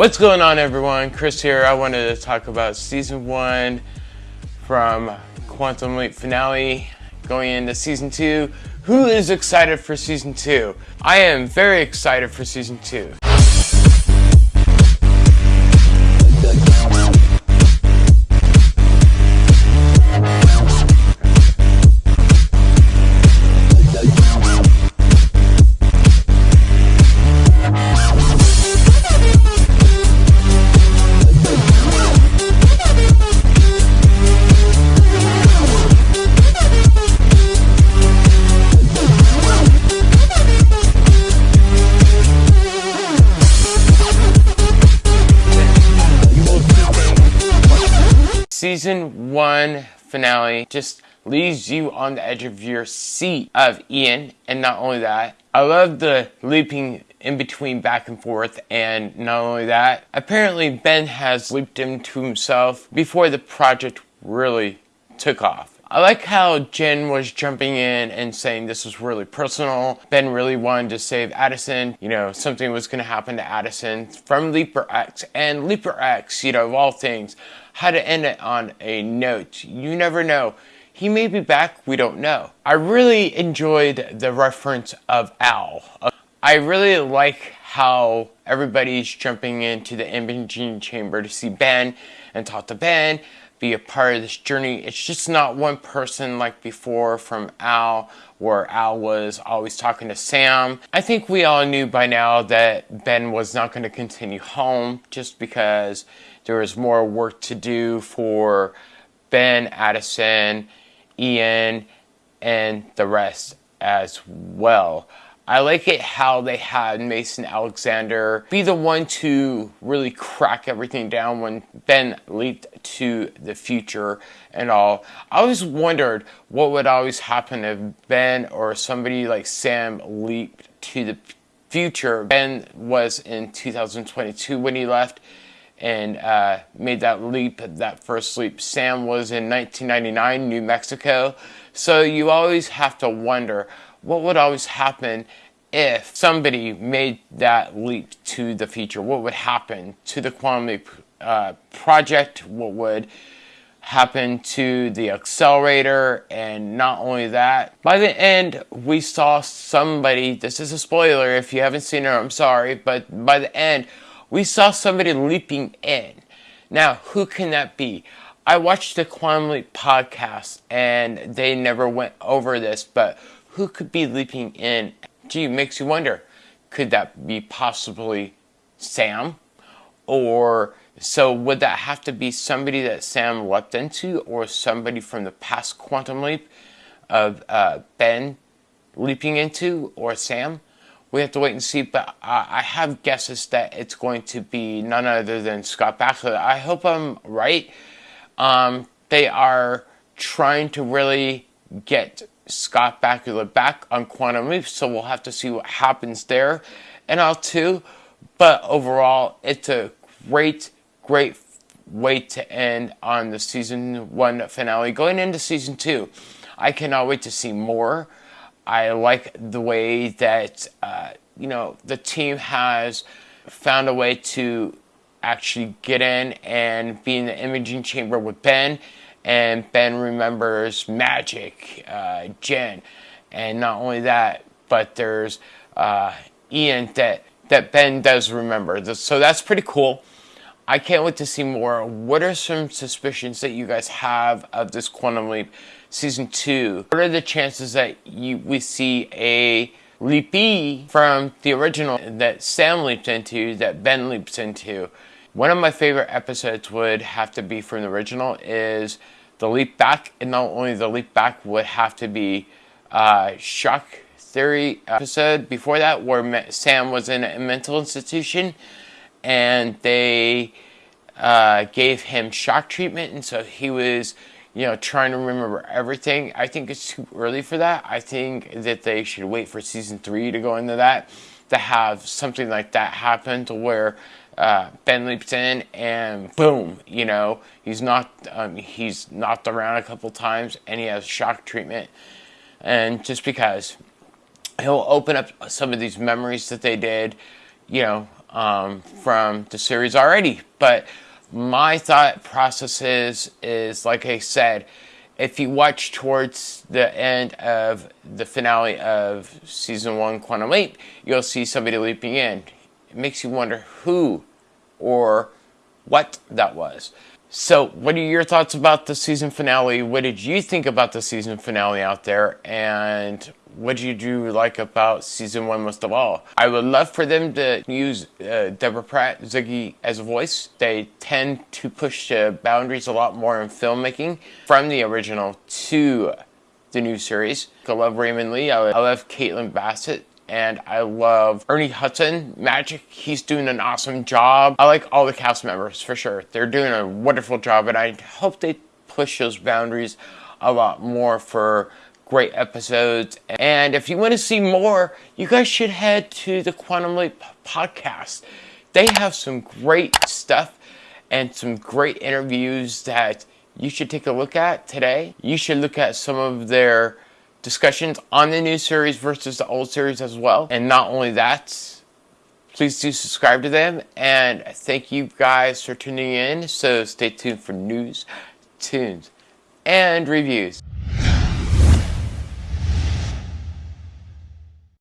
What's going on everyone? Chris here. I wanted to talk about season one from Quantum Leap finale going into season two. Who is excited for season two? I am very excited for season two. Season one finale just leaves you on the edge of your seat of Ian, and not only that, I love the leaping in between back and forth, and not only that, apparently Ben has leaped into himself before the project really took off. I like how Jen was jumping in and saying this was really personal. Ben really wanted to save Addison. You know, something was going to happen to Addison from Leaper X. And Leaper X, you know, of all things, had to end it on a note. You never know. He may be back, we don't know. I really enjoyed the reference of Al. I really like how everybody's jumping into the imaging chamber to see Ben and talk to Ben be a part of this journey. It's just not one person like before from Al, where Al was always talking to Sam. I think we all knew by now that Ben was not going to continue home just because there was more work to do for Ben, Addison, Ian, and the rest as well. I like it how they had Mason Alexander be the one to really crack everything down when Ben leaped to the future and all. I always wondered what would always happen if Ben or somebody like Sam leaped to the future. Ben was in 2022 when he left and uh, made that leap, that first leap. Sam was in 1999, New Mexico. So you always have to wonder what would always happen if somebody made that leap to the future? What would happen to the quantum leap uh, project? What would happen to the accelerator? And not only that, by the end, we saw somebody, this is a spoiler if you haven't seen it, I'm sorry, but by the end, we saw somebody leaping in. Now, who can that be? I watched the Quantum Leap podcast and they never went over this, but who could be leaping in? Gee, makes you wonder, could that be possibly Sam? Or so would that have to be somebody that Sam leapt into or somebody from the past quantum leap of uh, Ben leaping into or Sam? We have to wait and see, but I have guesses that it's going to be none other than Scott Bakula. I hope I'm right. Um, they are trying to really get Scott Bakula back on Quantum Leap, so we'll have to see what happens there and all too. But overall, it's a great, great way to end on the season one finale. Going into season two, I cannot wait to see more. I like the way that, uh, you know, the team has found a way to actually get in and be in the imaging chamber with Ben. And Ben remembers Magic, uh, Jen. And not only that, but there's uh, Ian that, that Ben does remember. So that's pretty cool. I can't wait to see more. What are some suspicions that you guys have of this Quantum Leap season two? What are the chances that you we see a leapee from the original that Sam leaps into, that Ben leaps into? One of my favorite episodes would have to be from the original is the leap back, and not only the leap back would have to be uh, shock theory episode before that where Sam was in a mental institution and they uh, gave him shock treatment, and so he was, you know, trying to remember everything. I think it's too early for that. I think that they should wait for season three to go into that, to have something like that happen to where uh, Ben leaps in and boom, you know, he's not um, he's knocked around a couple times and he has shock treatment. And just because he'll open up some of these memories that they did, you know, um, from the series already. But my thought process is, is like I said, if you watch towards the end of the finale of season one, Quantum Leap, you'll see somebody leaping in. It makes you wonder who or what that was. So, what are your thoughts about the season finale? What did you think about the season finale out there? And what did you like about season one most of all? I would love for them to use uh, Deborah Pratt, Ziggy as a voice. They tend to push the boundaries a lot more in filmmaking from the original to the new series. I love Raymond Lee. I love Caitlin Bassett and I love Ernie Hudson. Magic, he's doing an awesome job. I like all the cast members for sure. They're doing a wonderful job, and I hope they push those boundaries a lot more for great episodes. And if you want to see more, you guys should head to the Quantum Leap podcast. They have some great stuff and some great interviews that you should take a look at today. You should look at some of their discussions on the new series versus the old series as well. And not only that, please do subscribe to them. And thank you guys for tuning in. So stay tuned for news, tunes, and reviews.